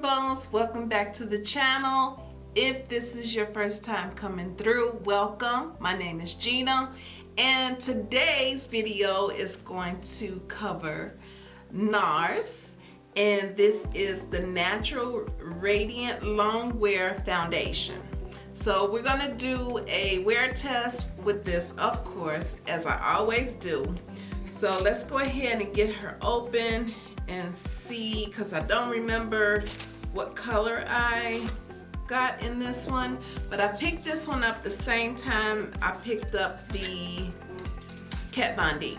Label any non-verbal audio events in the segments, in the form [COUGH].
Bones, welcome back to the channel. If this is your first time coming through, welcome. My name is Gina and today's video is going to cover NARS and this is the Natural Radiant Long Wear Foundation. So we're gonna do a wear test with this, of course, as I always do. So let's go ahead and get her open and see, because I don't remember what color I got in this one, but I picked this one up the same time I picked up the Kat Von D.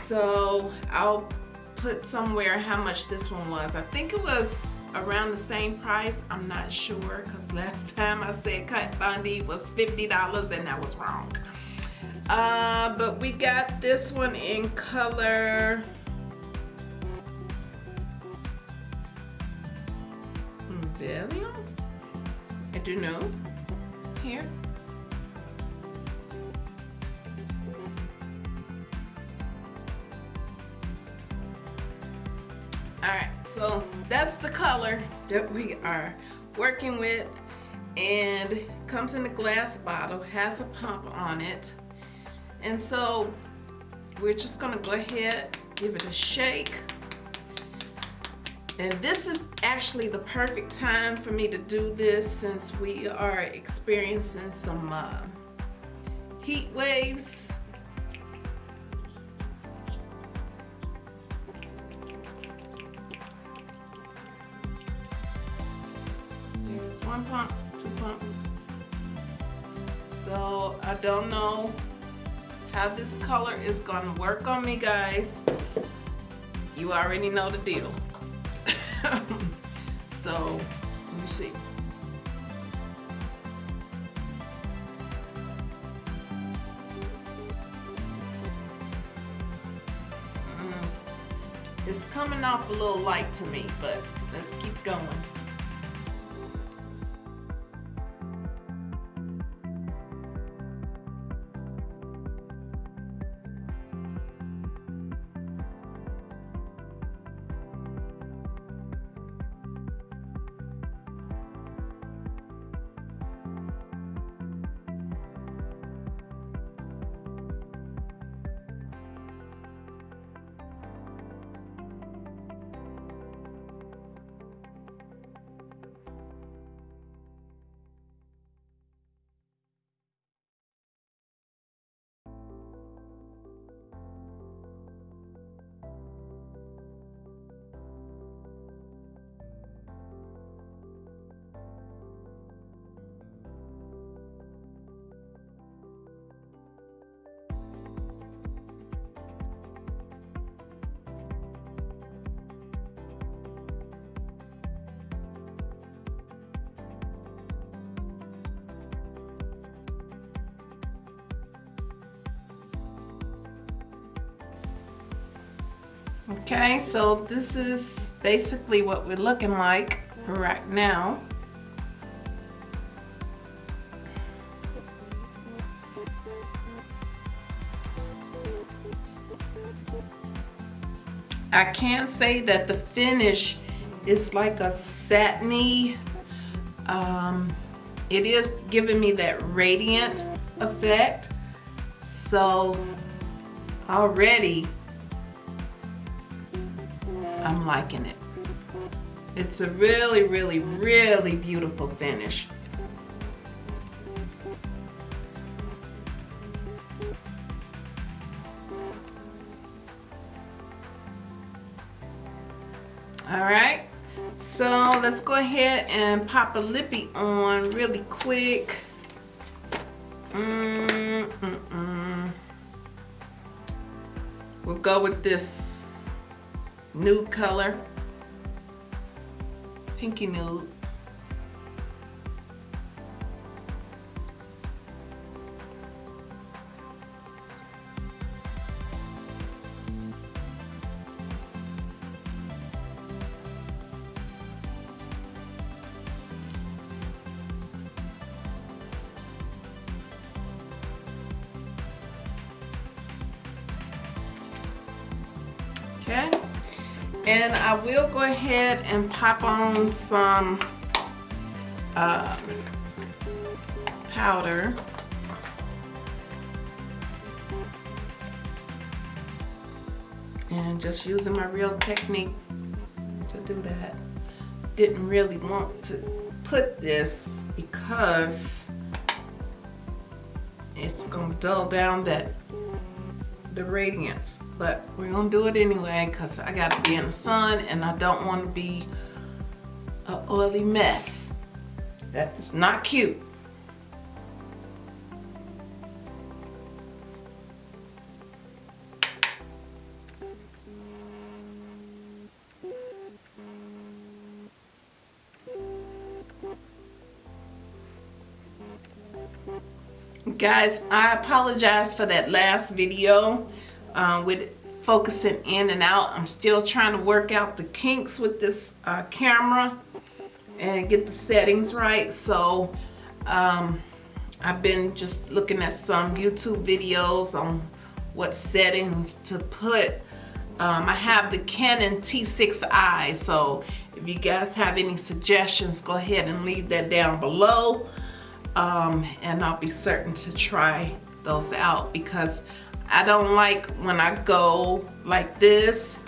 So I'll put somewhere how much this one was. I think it was around the same price. I'm not sure because last [LAUGHS] time I said Kat Von D was $50 and that was wrong. Uh, but we got this one in color Valium? I do know. Here. Alright, so that's the color that we are working with and comes in a glass bottle, has a pump on it. And so we're just gonna go ahead, give it a shake. And this is actually the perfect time for me to do this since we are experiencing some uh, heat waves two pumps. So I don't know how this color is gonna work on me guys. You already know the deal. [LAUGHS] so let me see. Mm, it's coming off a little light to me, but let's keep going. Okay, so this is basically what we're looking like right now. I can't say that the finish is like a satiny, um, it is giving me that radiant effect. So already I'm liking it. It's a really, really, really beautiful finish. All right, so let's go ahead and pop a lippy on really quick. Mm -mm -mm. We'll go with this nude color, pinky nude. And I will go ahead and pop on some uh, powder. And just using my real technique to do that. Didn't really want to put this because it's gonna dull down that the radiance but we're gonna do it anyway because I gotta be in the sun and I don't want to be a oily mess. That's not cute. Guys I apologize for that last video uh, with focusing in and out. I'm still trying to work out the kinks with this uh, camera and get the settings right. So um, I've been just looking at some YouTube videos on what settings to put. Um, I have the Canon T6i so if you guys have any suggestions go ahead and leave that down below. Um, and I'll be certain to try those out because I don't like when I go like this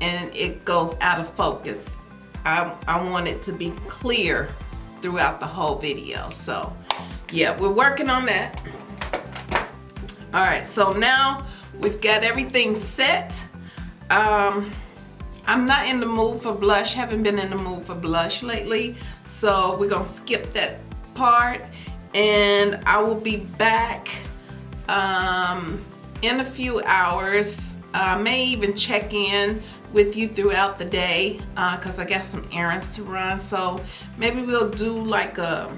and it goes out of focus. I, I want it to be clear throughout the whole video. So yeah, we're working on that. All right, so now we've got everything set. Um, I'm not in the mood for blush, haven't been in the mood for blush lately. So we're gonna skip that part and I will be back um, in a few hours. I may even check in with you throughout the day because uh, I got some errands to run. So maybe we'll do like a,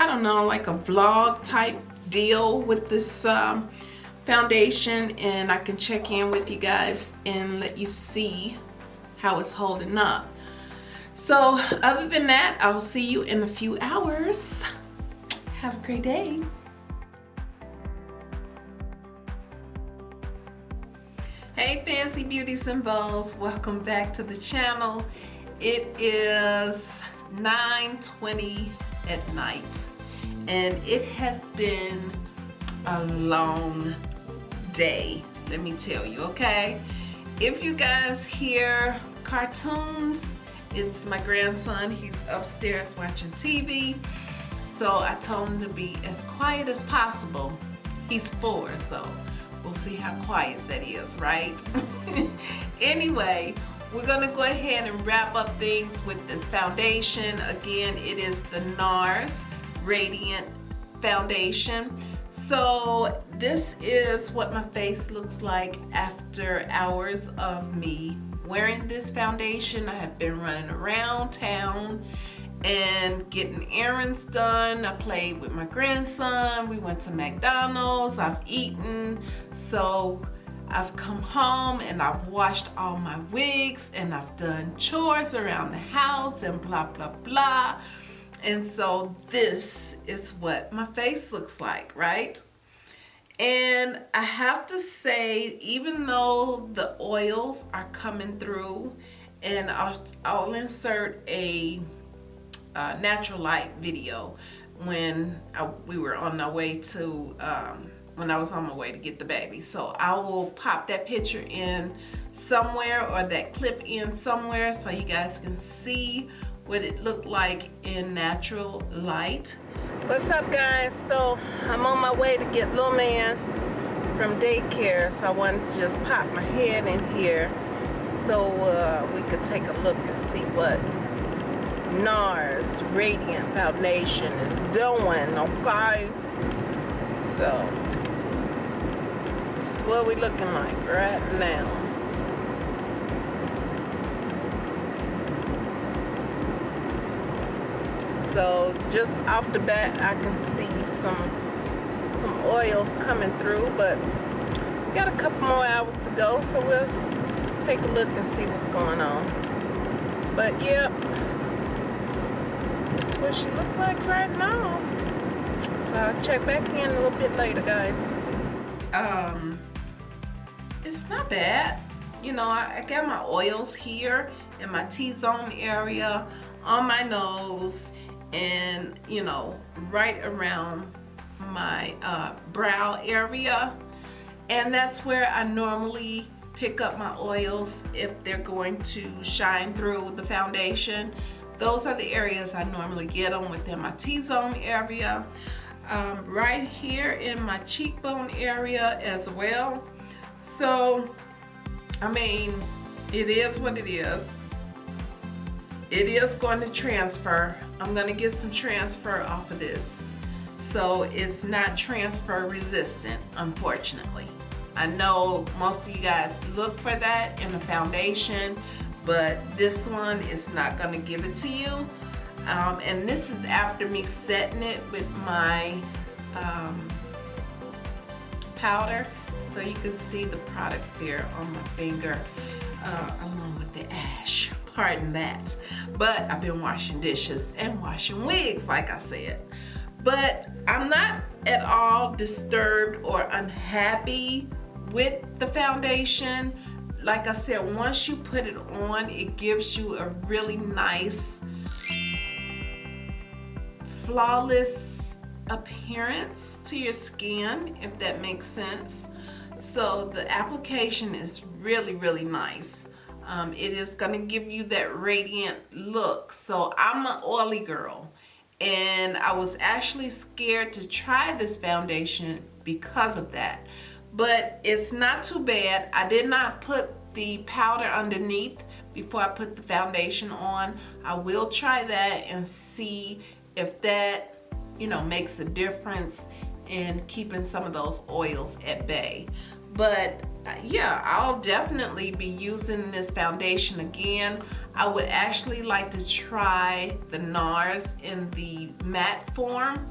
I don't know, like a vlog type deal with this um, foundation and I can check in with you guys and let you see how it's holding up. So other than that, I'll see you in a few hours. Have a great day. Hey Fancy Beauties and Bows, welcome back to the channel. It is 9.20 at night and it has been a long day, let me tell you, okay? If you guys hear cartoons, it's my grandson, he's upstairs watching TV so I told him to be as quiet as possible. He's four, so we'll see how quiet that is, right? [LAUGHS] anyway, we're gonna go ahead and wrap up things with this foundation. Again, it is the NARS Radiant Foundation. So this is what my face looks like after hours of me wearing this foundation. I have been running around town and getting errands done. I played with my grandson. We went to McDonald's. I've eaten. So I've come home and I've washed all my wigs and I've done chores around the house and blah, blah, blah. And so this is what my face looks like, right? And I have to say, even though the oils are coming through and I'll, I'll insert a uh, natural light video when I, we were on our way to um, when I was on my way to get the baby. So I will pop that picture in somewhere or that clip in somewhere so you guys can see what it looked like in natural light. What's up guys? So I'm on my way to get little man from daycare so I wanted to just pop my head in here so uh, we could take a look and see what NARS Radiant Foundation is doing, okay? So, this is what we looking like right now. So, just off the bat, I can see some some oils coming through, but we got a couple more hours to go, so we'll take a look and see what's going on. But, yeah, what she look like right now. So I'll check back in a little bit later, guys. Um, it's not bad. you know, I, I got my oils here in my T-zone area, on my nose, and you know, right around my uh, brow area. And that's where I normally pick up my oils if they're going to shine through the foundation. Those are the areas I normally get them within my T-zone area. Um, right here in my cheekbone area as well. So, I mean, it is what it is. It is going to transfer. I'm going to get some transfer off of this. So it's not transfer resistant, unfortunately. I know most of you guys look for that in the foundation, but this one is not going to give it to you. Um, and this is after me setting it with my um, powder. So you can see the product there on my finger uh, along with the ash. Pardon that. But I've been washing dishes and washing wigs, like I said. But I'm not at all disturbed or unhappy with the foundation like I said once you put it on it gives you a really nice flawless appearance to your skin if that makes sense. So the application is really really nice. Um, it is going to give you that radiant look. So I'm an oily girl and I was actually scared to try this foundation because of that but it's not too bad. I did not put the powder underneath before I put the foundation on. I will try that and see if that, you know, makes a difference in keeping some of those oils at bay. But uh, yeah, I'll definitely be using this foundation again. I would actually like to try the NARS in the matte form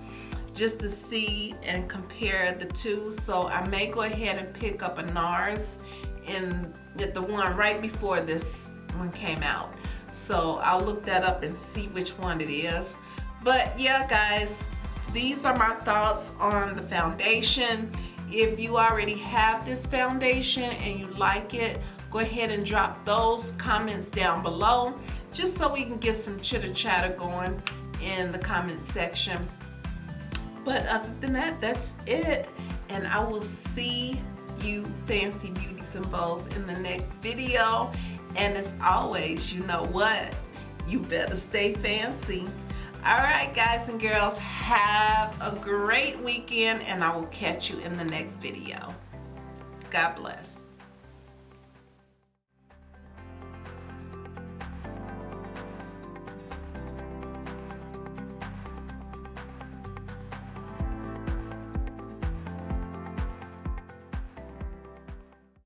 just to see and compare the two. So I may go ahead and pick up a NARS in the one right before this one came out. So I'll look that up and see which one it is. But yeah, guys, these are my thoughts on the foundation. If you already have this foundation and you like it, go ahead and drop those comments down below just so we can get some chitter chatter going in the comment section. But other than that, that's it. And I will see you fancy beauties and bows in the next video. And as always, you know what? You better stay fancy. All right, guys and girls, have a great weekend and I will catch you in the next video. God bless.